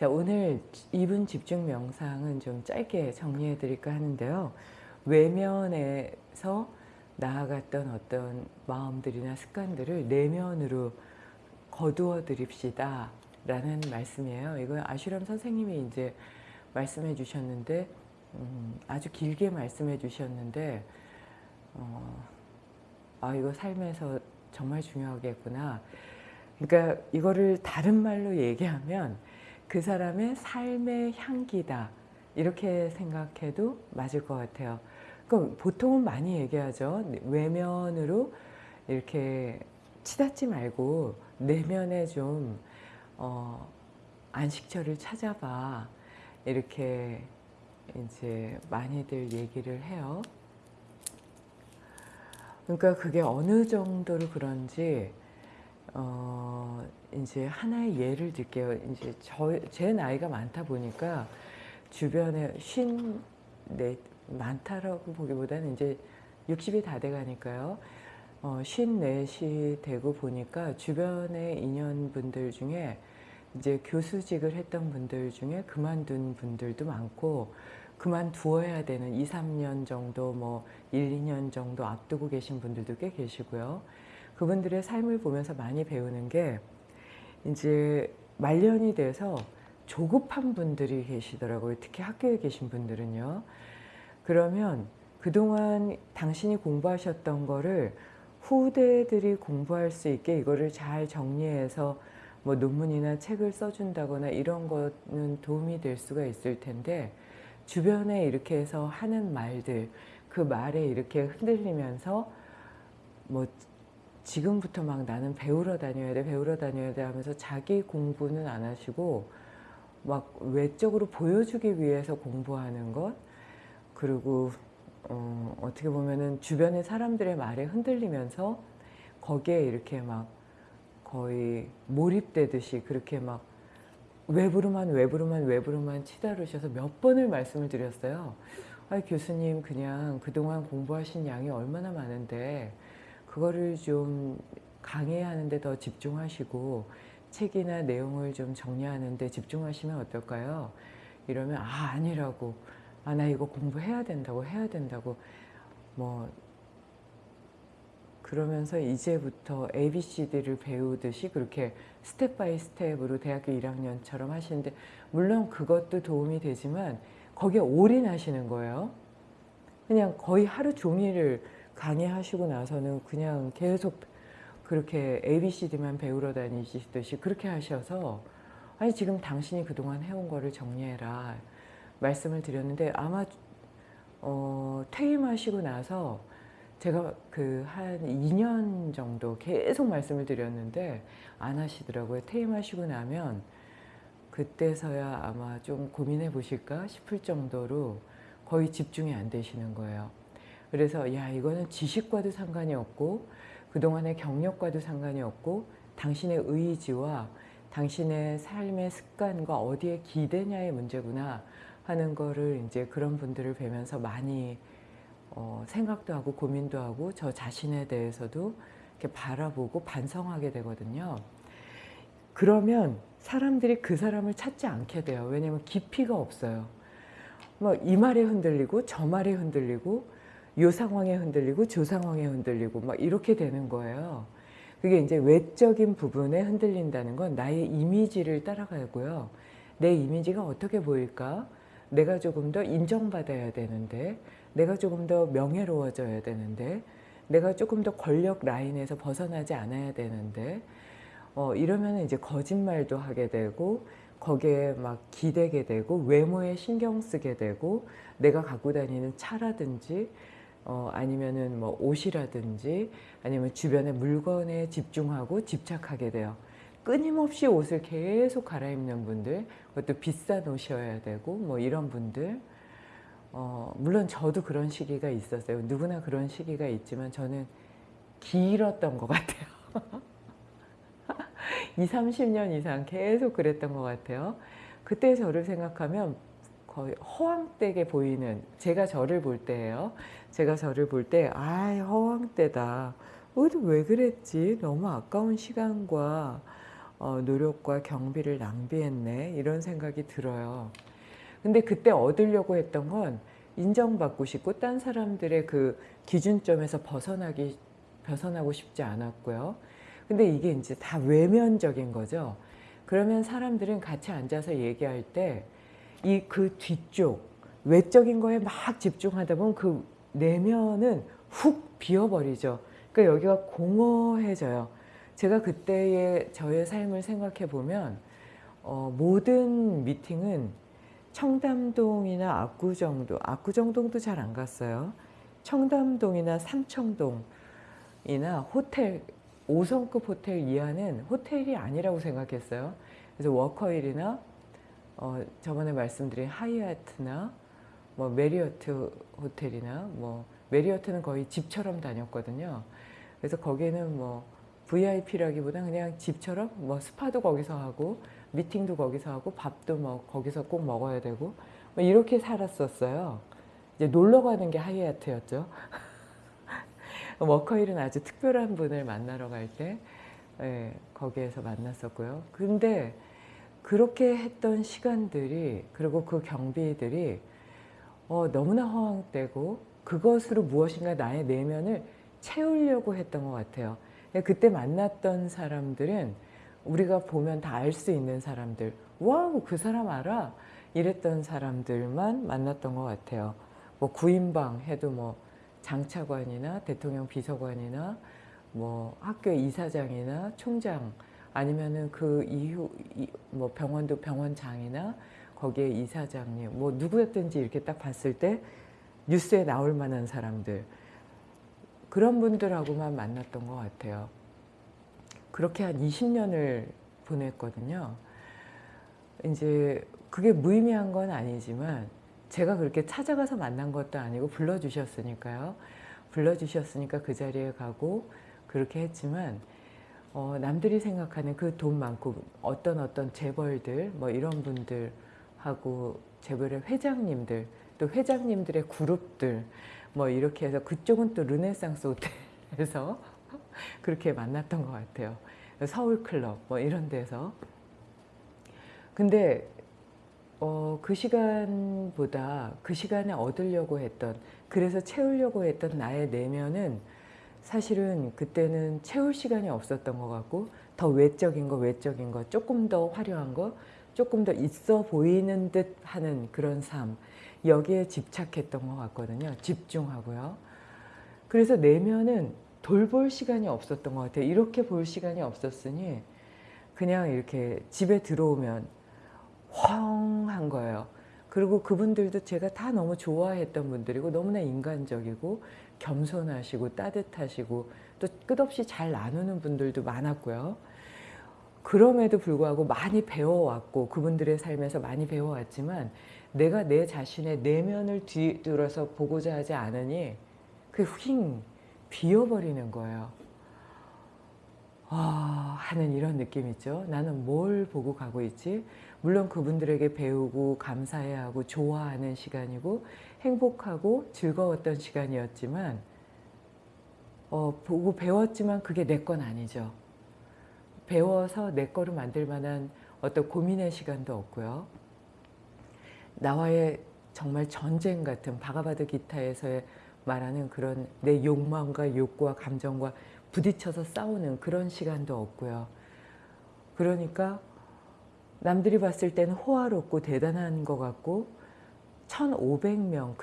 자, 오늘 2분 집중 명상은 좀 짧게 정리해 드릴까 하는데요. 외면에서 나아갔던 어떤 마음들이나 습관들을 내면으로 거두어 드립시다 라는 말씀이에요. 이건 아슈람 선생님이 이제 말씀해 주셨는데 음, 아주 길게 말씀해 주셨는데 어, 아 이거 삶에서 정말 중요하겠구나. 그러니까 이거를 다른 말로 얘기하면 그 사람의 삶의 향기다 이렇게 생각해도 맞을 것 같아요. 그럼 보통은 많이 얘기하죠. 외면으로 이렇게 치닫지 말고 내면에 좀 어, 안식처를 찾아봐 이렇게 이제 많이들 얘기를 해요. 그러니까 그게 어느 정도로 그런지 어 이제 하나의 예를 들게요. 이제 저 제 나이가 많다 보니까 주변에 쉰 네, 많다라고 보기보다는 이제 60이 다 돼가니까요. 어, 54시 되고 보니까 주변의 인연분들 중에 이제 교수직을 했던 분들 중에 그만둔 분들도 많고 그만두어야 되는 2, 3년 정도 뭐 1, 2년 정도 앞두고 계신 분들도 꽤 계시고요. 그분들의 삶을 보면서 많이 배우는 게 이제 말년이 돼서 조급한 분들이 계시더라고요. 특히 학교에 계신 분들은요. 그러면 그동안 당신이 공부하셨던 거를 후대들이 공부할 수 있게 이거를 잘 정리해서 뭐 논문이나 책을 써준다거나 이런 거는 도움이 될 수가 있을 텐데 주변에 이렇게 해서 하는 말들 그 말에 이렇게 흔들리면서 뭐 지금부터 막 나는 배우러 다녀야 돼 배우러 다녀야 돼 하면서 자기 공부는 안 하시고 막 외적으로 보여주기 위해서 공부하는 것 그리고 어, 어떻게 보면은 주변의 사람들의 말에 흔들리면서 거기에 이렇게 막 거의 몰입되듯이 그렇게 막 외부로만 외부로만 외부로만 치다르셔서 몇 번을 말씀을 드렸어요. 아 교수님 그냥 그동안 공부하신 양이 얼마나 많은데 그거를 좀 강의하는 데 더 집중하시고 책이나 내용을 좀 정리하는 데 집중하시면 어떨까요? 이러면 아 아니라고 아 나 이거 공부해야 된다고 해야 된다고 뭐 그러면서 이제부터 ABCD를 배우듯이 그렇게 step by step으로 대학교 1학년처럼 하시는데 물론 그것도 도움이 되지만 거기에 올인하시는 거예요. 그냥 거의 하루 종일을 강의하시고 나서는 그냥 계속 그렇게 ABCD만 배우러 다니시듯이 그렇게 하셔서 아니 지금 당신이 그동안 해온 거를 정리해라 말씀을 드렸는데 아마 어, 퇴임하시고 나서 제가 그 한 2년 정도 계속 말씀을 드렸는데 안 하시더라고요. 퇴임하시고 나면 그때서야 아마 좀 고민해 보실까 싶을 정도로 거의 집중이 안 되시는 거예요. 그래서 야 이거는 지식과도 상관이 없고 그동안의 경력과도 상관이 없고 당신의 의지와 당신의 삶의 습관과 어디에 기대냐의 문제구나 하는 거를 이제 그런 분들을 뵈면서 많이 어, 생각도 하고 고민도 하고 저 자신에 대해서도 이렇게 바라보고 반성하게 되거든요. 그러면 사람들이 그 사람을 찾지 않게 돼요. 왜냐하면 깊이가 없어요. 뭐 이 말에 흔들리고 저 말에 흔들리고 요 상황에 흔들리고 저 상황에 흔들리고 막 이렇게 되는 거예요. 그게 이제 외적인 부분에 흔들린다는 건 나의 이미지를 따라가고요. 내 이미지가 어떻게 보일까? 내가 조금 더 인정받아야 되는데 내가 조금 더 명예로워져야 되는데 내가 조금 더 권력 라인에서 벗어나지 않아야 되는데 어, 이러면 이제 거짓말도 하게 되고 거기에 막 기대게 되고 외모에 신경 쓰게 되고 내가 갖고 다니는 차라든지 어, 아니면은 뭐 옷이라든지 아니면 주변의 물건에 집중하고 집착하게 돼요. 끊임없이 옷을 계속 갈아입는 분들 그것도 비싼 옷이어야 되고 뭐 이런 분들 어, 물론 저도 그런 시기가 있었어요. 누구나 그런 시기가 있지만 저는 길었던 것 같아요. 2, 30년 이상 계속 그랬던 것 같아요. 그때 저를 생각하면 거의 허황되게 보이는 제가 저를 볼 때예요. 제가 저를 볼 때 아 허황되다. 왜 그랬지? 너무 아까운 시간과 어, 노력과 경비를 낭비했네 이런 생각이 들어요. 근데 그때 얻으려고 했던 건 인정받고 싶고 딴 사람들의 그 기준점에서 벗어나기 벗어나고 싶지 않았고요. 근데 이게 이제 다 외면적인 거죠. 그러면 사람들은 같이 앉아서 얘기할 때 이 그 뒤쪽 외적인 거에 막 집중하다 보면 그 내면은 훅 비어버리죠. 그러니까 여기가 공허해져요. 제가 그때의 저의 삶을 생각해 보면 어, 모든 미팅은 청담동이나 압구정동, 압구정동도 잘 안 갔어요. 청담동이나 삼청동이나 호텔, 5성급 호텔 이하는 호텔이 아니라고 생각했어요. 그래서 워커힐이나 어, 저번에 말씀드린 하이아트나 뭐 메리어트 호텔이나 뭐 메리어트는 거의 집처럼 다녔거든요. 그래서 거기는 뭐 VIP라기보다 그냥 집처럼 뭐 스파도 거기서 하고 미팅도 거기서 하고 밥도 뭐 거기서 꼭 먹어야 되고 뭐 이렇게 살았었어요. 이제 놀러 가는 게 하얏트였죠. 워커힐은 아주 특별한 분을 만나러 갈때 예, 거기에서 만났었고요. 근데 그렇게 했던 시간들이 그리고 그 경비들이 어, 너무나 허황되고 그것으로 무엇인가 나의 내면을 채우려고 했던 것 같아요. 그때 만났던 사람들은 우리가 보면 다 알 수 있는 사람들 wow 그 사람 알아 이랬던 사람들만 만났던 것 같아요. 뭐 구인방 해도 뭐 장차관이나 대통령 비서관이나 뭐 학교 이사장이나 총장 아니면은 그 이후 이- 뭐 병원도 병원장이나 거기에 이사장님 뭐 누구였든지 이렇게 딱 봤을 때 뉴스에 나올 만한 사람들 그런 분들하고만 만났던 것 같아요. 그렇게 한 20년을 보냈거든요. 이제 그게 무의미한 건 아니지만 제가 그렇게 찾아가서 만난 것도 아니고 불러주셨으니까요. 불러주셨으니까 그 자리에 가고 그렇게 했지만 어, 남들이 생각하는 그 돈 많고 어떤 어떤 재벌들 뭐 이런 분들하고 재벌의 회장님들 또 회장님들의 그룹들 뭐 이렇게 해서 그쪽은 또 르네상스 호텔에서 그렇게 만났던 것 같아요. 서울클럽 뭐 이런 데서. 근데 어, 그 시간보다 그 시간에 얻으려고 했던 그래서 채우려고 했던 나의 내면은 사실은 그때는 채울 시간이 없었던 것 같고 더 외적인 거 외적인 거 조금 더 화려한 거 조금 더 있어 보이는 듯 하는 그런 삶 여기에 집착했던 것 같거든요. 집중하고요. 그래서 내면은 돌볼 시간이 없었던 것 같아요. 이렇게 볼 시간이 없었으니 그냥 이렇게 집에 들어오면 헝한 거예요. 그리고 그분들도 제가 다 너무 좋아했던 분들이고 너무나 인간적이고 겸손하시고 따뜻하시고 또 끝없이 잘 나누는 분들도 많았고요. 그럼에도 불구하고 많이 배워왔고 그분들의 삶에서 많이 배워왔지만 내가 내 자신의 내면을 뒤돌아서 보고자 하지 않으니 그휙 비어버리는 거예요. 아, 하는 이런 느낌 있죠. 나는 뭘 보고 가고 있지? 물론 그분들에게 배우고 감사해야 하고 좋아하는 시간이고 행복하고 즐거웠던 시간이었지만 어, 보고 배웠지만 그게 내 건 아니죠. 배워서 내 거로 만들 만한 어떤 고민의 시간도 없고요. 나와의 정말 전쟁 같은 바가바드 기타에서의 말하는 그런 내 욕망과 욕구와 감정과 부딪혀서 싸우는 그런 시간도 없고요. 그러니까 남들이 봤을 때는 호화롭고 대단한 것 같고 1500명